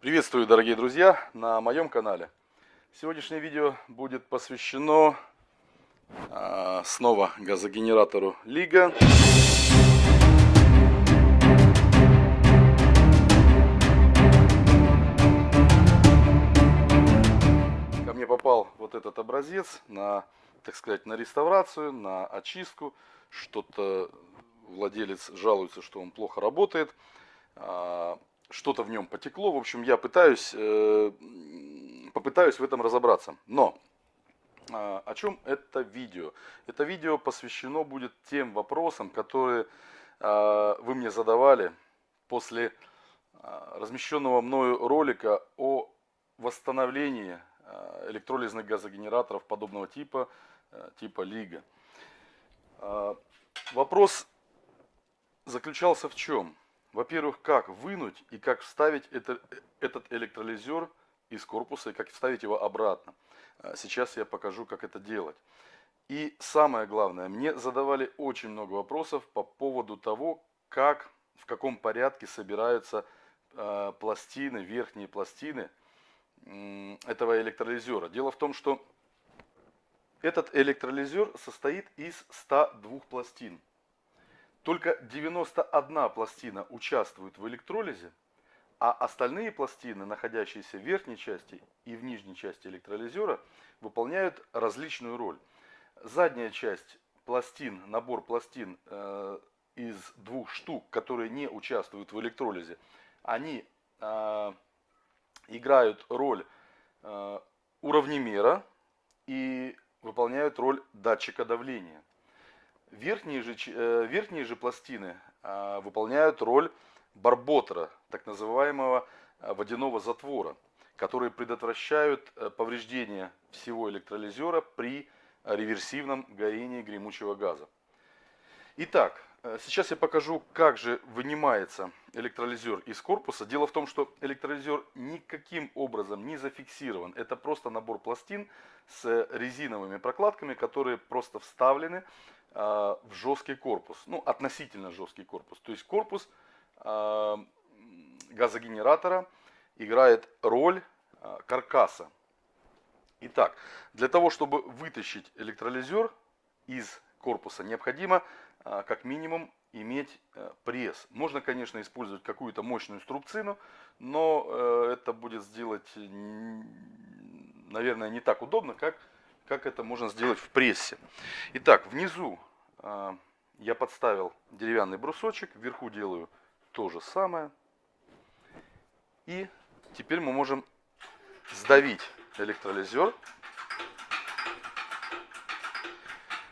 Приветствую, дорогие друзья, на моем канале. Сегодняшнее видео будет посвящено э, снова газогенератору Лига. Ко мне попал вот этот образец на, так сказать, на реставрацию, на очистку. Что-то владелец жалуется, что он плохо работает. А, что-то в нем потекло. В общем, я пытаюсь, э, попытаюсь в этом разобраться. Но а, о чем это видео? Это видео посвящено будет тем вопросам, которые а, вы мне задавали после размещенного мною ролика о восстановлении электролизных газогенераторов подобного типа, э, типа Лига. Вопрос заключался в чем? Во-первых, как вынуть и как вставить это, этот электролизер из корпуса и как вставить его обратно. А, сейчас я покажу, как это делать. И самое главное, мне задавали очень много вопросов по поводу того, как, в каком порядке собираются э, пластины, верхние пластины э, этого электролизера. Дело в том, что этот электролизер состоит из 102 пластин. Только 91 пластина участвует в электролизе, а остальные пластины, находящиеся в верхней части и в нижней части электролизера, выполняют различную роль. Задняя часть пластин, набор пластин э, из двух штук, которые не участвуют в электролизе, они э, играют роль э, уравнемера и выполняют роль датчика давления. Верхние же, э, верхние же пластины а, выполняют роль барботера, так называемого а, водяного затвора, которые предотвращают э, повреждение всего электролизера при реверсивном горении гремучего газа. Итак, э, сейчас я покажу, как же вынимается электролизер из корпуса. Дело в том, что электролизер никаким образом не зафиксирован. Это просто набор пластин с резиновыми прокладками, которые просто вставлены в жесткий корпус, ну относительно жесткий корпус. То есть корпус а, газогенератора играет роль а, каркаса. Итак, для того, чтобы вытащить электролизер из корпуса, необходимо как минимум иметь пресс. Можно, конечно, использовать какую-то мощную струбцину, но э, это будет сделать, наверное, не так удобно, как как это можно сделать в прессе. Итак, внизу э, я подставил деревянный брусочек, вверху делаю то же самое. И теперь мы можем сдавить электролизер.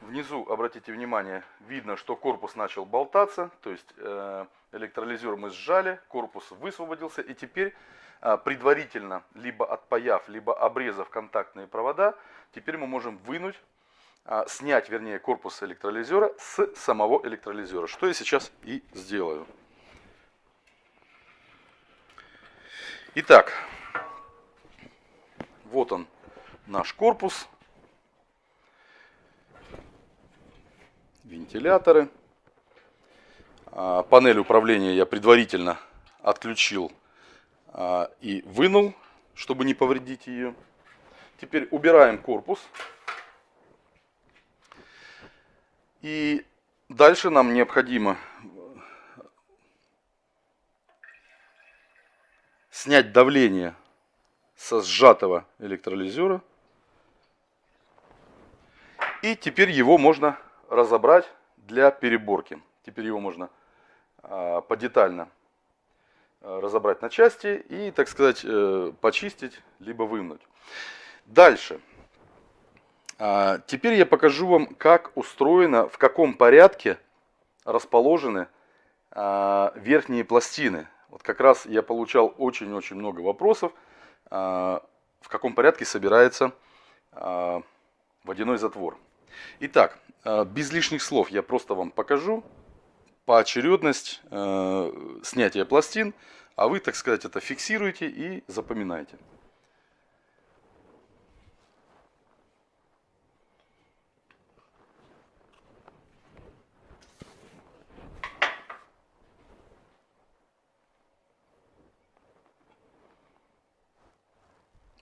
Внизу, обратите внимание, видно, что корпус начал болтаться, то есть э, электролизер мы сжали, корпус высвободился, и теперь а, предварительно, либо отпаяв, либо обрезав контактные провода, теперь мы можем вынуть, а, снять, вернее, корпус электролизера с самого электролизера, что я сейчас и сделаю. Итак, вот он наш корпус, вентиляторы. А, панель управления я предварительно отключил а, и вынул, чтобы не повредить ее. Теперь убираем корпус. И дальше нам необходимо снять давление со сжатого электролизера. И теперь его можно разобрать для переборки. Теперь его можно а, подетально Э, разобрать на части и, так сказать, э, почистить, либо вымнуть. Дальше. А, теперь я покажу вам, как устроено, в каком порядке расположены а, верхние пластины. Вот как раз я получал очень-очень много вопросов, а, в каком порядке собирается водяной затвор. Итак, без лишних слов я просто вам покажу, поочередность э, снятия пластин, а вы, так сказать, это фиксируете и запоминаете.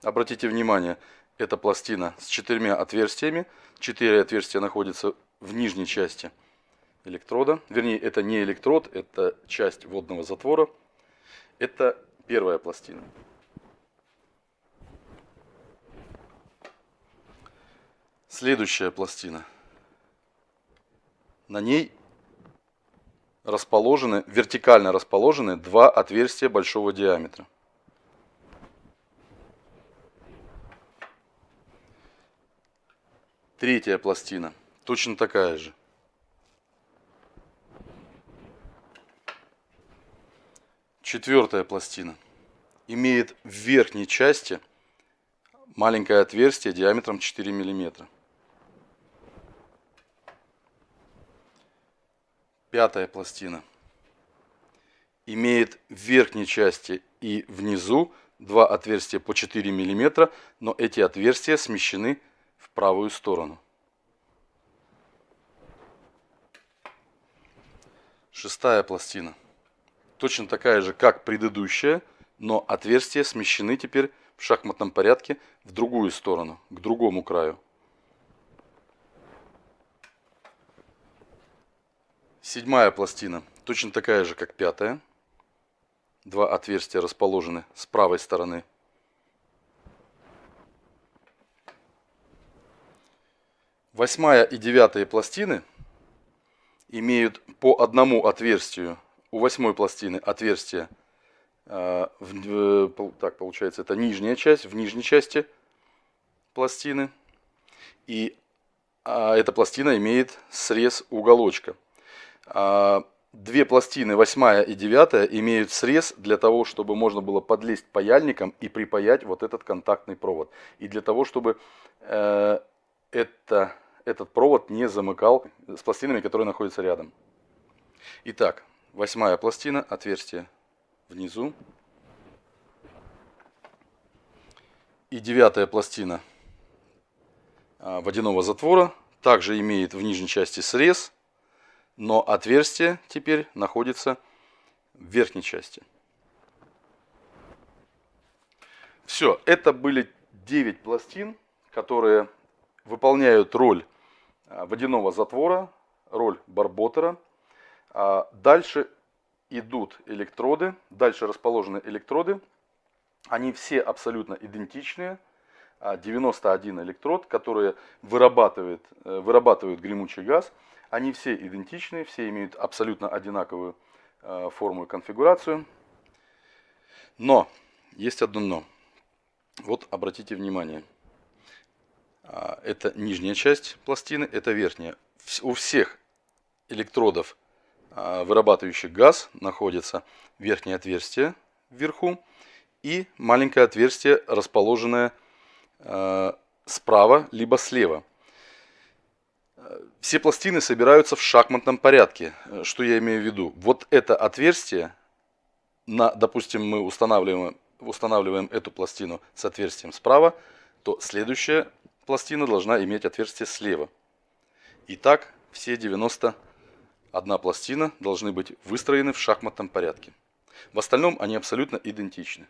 Обратите внимание, это пластина с четырьмя отверстиями. Четыре отверстия находятся в нижней части электрода. Вернее, это не электрод, это часть водного затвора. Это первая пластина. Следующая пластина. На ней расположены, вертикально расположены два отверстия большого диаметра. Третья пластина, точно такая же. Четвертая пластина имеет в верхней части маленькое отверстие диаметром 4 миллиметра. Пятая пластина имеет в верхней части и внизу два отверстия по 4 мм, но эти отверстия смещены в правую сторону. Шестая пластина. Точно такая же, как предыдущая, но отверстия смещены теперь в шахматном порядке в другую сторону, к другому краю. Седьмая пластина, точно такая же, как пятая. Два отверстия расположены с правой стороны. Восьмая и девятая пластины имеют по одному отверстию. У восьмой пластины отверстие, э, в, так получается, это нижняя часть, в нижней части пластины. И а, эта пластина имеет срез уголочка. А, две пластины, восьмая и девятая, имеют срез для того, чтобы можно было подлезть паяльником и припаять вот этот контактный провод. И для того, чтобы э, это, этот провод не замыкал с пластинами, которые находятся рядом. Итак, восьмая пластина, отверстие внизу. И девятая пластина а, водяного затвора также имеет в нижней части срез но отверстие теперь находится в верхней части. Все, это были 9 пластин, которые выполняют роль а, водяного затвора, роль барботера. А, дальше идут электроды, дальше расположены электроды. Они все абсолютно идентичные. 91 а, электрод, которые вырабатывают, э, вырабатывают гремучий газ – они все идентичны, все имеют абсолютно одинаковую э, форму и конфигурацию. Но, есть одно но. Вот обратите внимание. А, это нижняя часть пластины, это верхняя. У всех электродов, а, вырабатывающих газ, находится верхнее отверстие вверху и маленькое отверстие, расположенное э, справа либо слева. Все пластины собираются в шахматном порядке. Что я имею в виду? Вот это отверстие, на, допустим, мы устанавливаем, устанавливаем эту пластину с отверстием справа, то следующая пластина должна иметь отверстие слева. Итак, все 91 пластина должны быть выстроены в шахматном порядке. В остальном они абсолютно идентичны.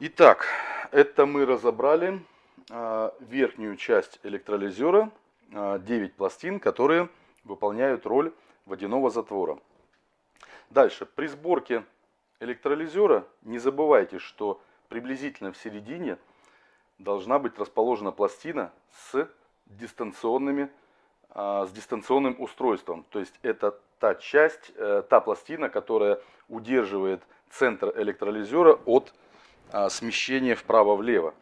Итак, это мы разобрали а, верхнюю часть электролизера, 9 а, пластин, которые выполняют роль водяного затвора. Дальше, при сборке электролизера не забывайте, что приблизительно в середине должна быть расположена пластина с, дистанционными, а, с дистанционным устройством. То есть это та часть, э, та пластина, которая удерживает центр электролизера от а, смещение вправо-влево.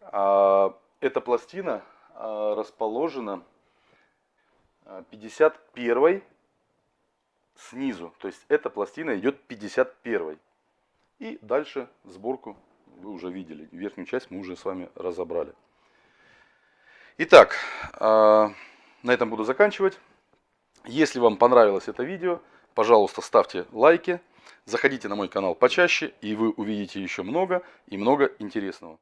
А, эта пластина расположена 51 снизу. То есть эта пластина идет 51. И дальше сборку вы уже видели. Верхнюю часть мы уже с вами разобрали. Итак, на этом буду заканчивать. Если вам понравилось это видео, пожалуйста, ставьте лайки. Заходите на мой канал почаще, и вы увидите еще много и много интересного.